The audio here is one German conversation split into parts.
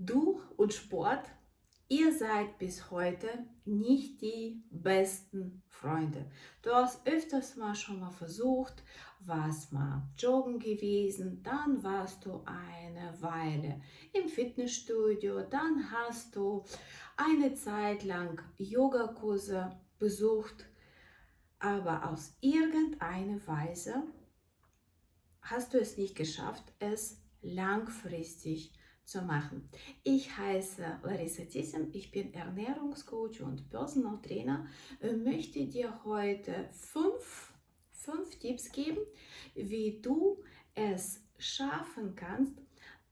Du und Sport, ihr seid bis heute nicht die besten Freunde. Du hast öfters mal schon mal versucht, warst mal joggen gewesen, dann warst du eine Weile im Fitnessstudio, dann hast du eine Zeit lang Yogakurse besucht, aber aus irgendeiner Weise hast du es nicht geschafft, es langfristig zu machen. Ich heiße Larissa Thyssen, ich bin Ernährungscoach und Personal Trainer und möchte dir heute fünf, fünf Tipps geben, wie du es schaffen kannst,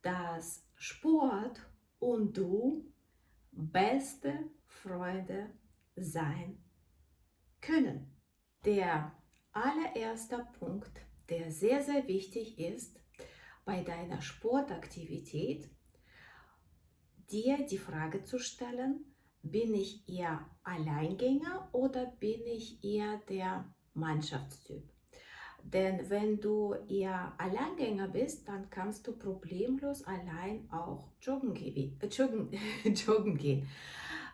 dass Sport und du beste Freunde sein können. Der allererste Punkt, der sehr, sehr wichtig ist bei deiner Sportaktivität, dir die Frage zu stellen, bin ich eher Alleingänger oder bin ich eher der Mannschaftstyp? Denn wenn du eher Alleingänger bist, dann kannst du problemlos allein auch joggen, äh, joggen, joggen gehen.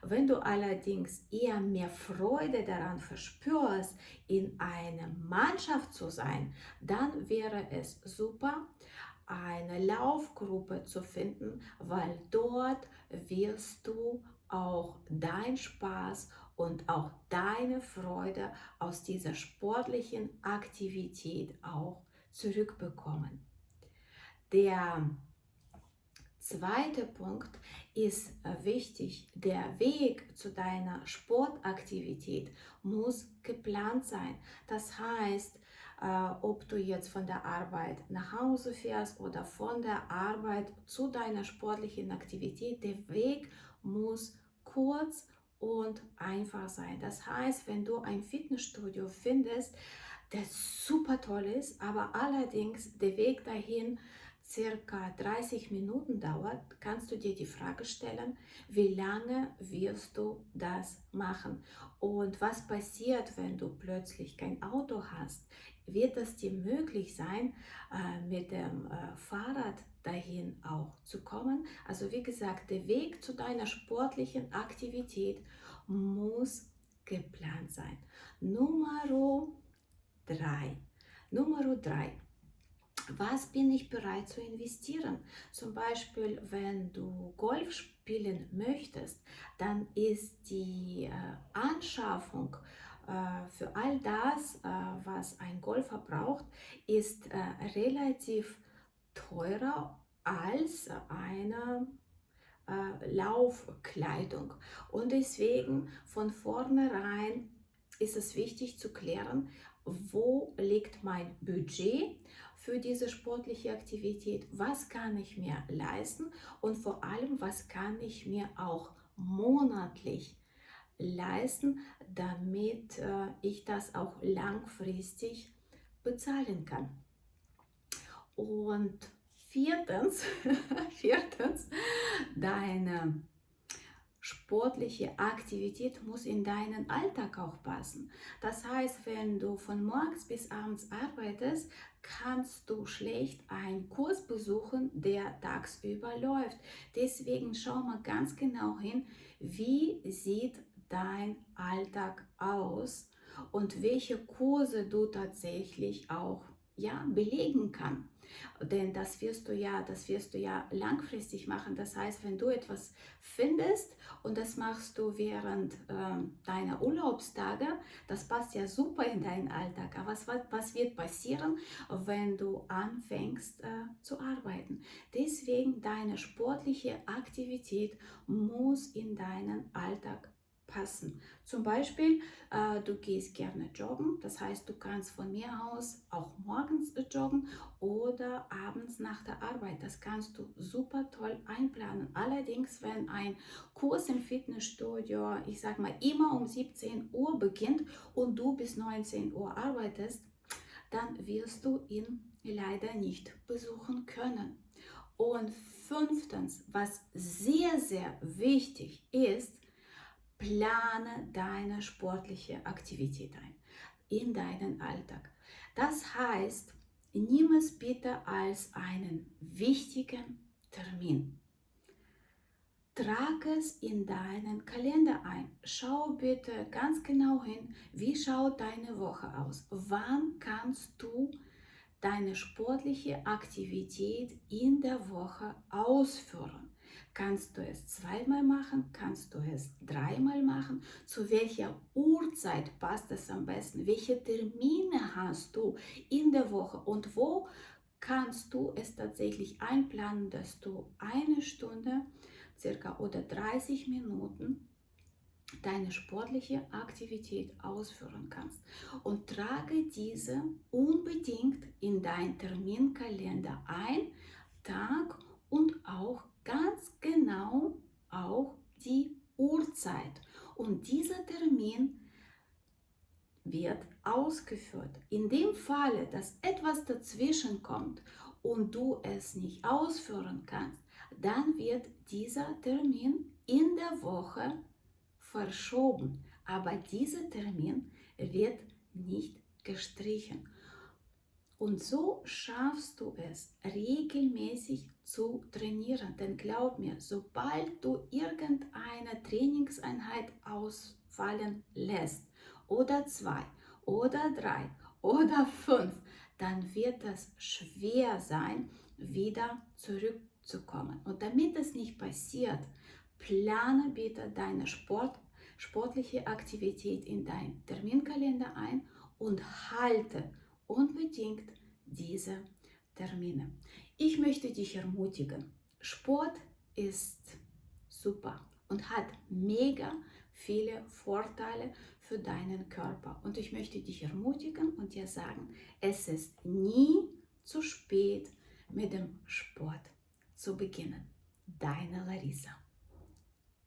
Wenn du allerdings eher mehr Freude daran verspürst, in einer Mannschaft zu sein, dann wäre es super, eine Laufgruppe zu finden, weil dort wirst du auch dein Spaß und auch deine Freude aus dieser sportlichen Aktivität auch zurückbekommen. Der zweite Punkt ist wichtig. Der Weg zu deiner Sportaktivität muss geplant sein. Das heißt, äh, ob du jetzt von der Arbeit nach Hause fährst oder von der Arbeit zu deiner sportlichen Aktivität, der Weg muss kurz und einfach sein. Das heißt, wenn du ein Fitnessstudio findest, das super toll ist, aber allerdings der Weg dahin circa 30 Minuten dauert, kannst du dir die Frage stellen, wie lange wirst du das machen? Und was passiert, wenn du plötzlich kein Auto hast? Wird es dir möglich sein, äh, mit dem äh, Fahrrad dahin auch zu kommen? Also wie gesagt, der Weg zu deiner sportlichen Aktivität muss geplant sein. Nummer drei. Nummer drei was bin ich bereit zu investieren? Zum Beispiel, wenn du Golf spielen möchtest, dann ist die äh, Anschaffung für all das, äh, was ein Golfer braucht, ist äh, relativ teurer als eine äh, Laufkleidung. Und deswegen von vornherein ist es wichtig zu klären, wo liegt mein Budget für diese sportliche Aktivität, was kann ich mir leisten und vor allem, was kann ich mir auch monatlich leisten, damit äh, ich das auch langfristig bezahlen kann. Und viertens, viertens deine sportliche Aktivität muss in deinen Alltag auch passen. Das heißt, wenn du von morgens bis abends arbeitest, kannst du schlecht einen Kurs besuchen, der tagsüber läuft. Deswegen schau mal ganz genau hin, wie sieht dein Alltag aus und welche Kurse du tatsächlich auch ja, belegen kann. Denn das wirst du ja, das wirst du ja langfristig machen. Das heißt, wenn du etwas findest und das machst du während äh, deiner Urlaubstage, das passt ja super in deinen Alltag. Aber was, was wird passieren, wenn du anfängst äh, zu arbeiten? Deswegen deine sportliche Aktivität muss in deinen Alltag passen. Zum Beispiel, äh, du gehst gerne joggen, das heißt, du kannst von mir aus auch morgens joggen oder abends nach der Arbeit. Das kannst du super toll einplanen. Allerdings, wenn ein Kurs im Fitnessstudio, ich sag mal, immer um 17 Uhr beginnt und du bis 19 Uhr arbeitest, dann wirst du ihn leider nicht besuchen können. Und fünftens, was sehr, sehr wichtig ist, plane deine sportliche Aktivität ein in deinen Alltag. Das heißt, nimm es bitte als einen wichtigen Termin. trag es in deinen Kalender ein. Schau bitte ganz genau hin, wie schaut deine Woche aus. Wann kannst du deine sportliche Aktivität in der Woche ausführen? Kannst du es zweimal machen? Kannst du es dreimal machen? Zu welcher Uhrzeit passt es am besten? Welche Termine hast du in der Woche und wo kannst du es tatsächlich einplanen, dass du eine Stunde circa oder 30 Minuten deine sportliche Aktivität ausführen kannst. Und trage diese unbedingt in deinen Terminkalender ein, Tag und auch ganz genau auch die Uhrzeit. Und dieser Termin wird ausgeführt. In dem Falle, dass etwas dazwischen kommt und du es nicht ausführen kannst, dann wird dieser Termin in der Woche verschoben. Aber dieser Termin wird nicht gestrichen. Und so schaffst du es, regelmäßig zu trainieren. Denn glaub mir, sobald du irgendeine Trainingseinheit ausfallen lässt, oder zwei, oder drei, oder fünf, dann wird es schwer sein, wieder zurückzukommen. Und damit es nicht passiert, plane bitte deine Sport, sportliche Aktivität in deinen Terminkalender ein und halte unbedingt diese Termine. Ich möchte dich ermutigen. Sport ist super und hat mega viele Vorteile für deinen Körper. Und ich möchte dich ermutigen und dir sagen, es ist nie zu spät mit dem Sport zu beginnen. Deine Larissa.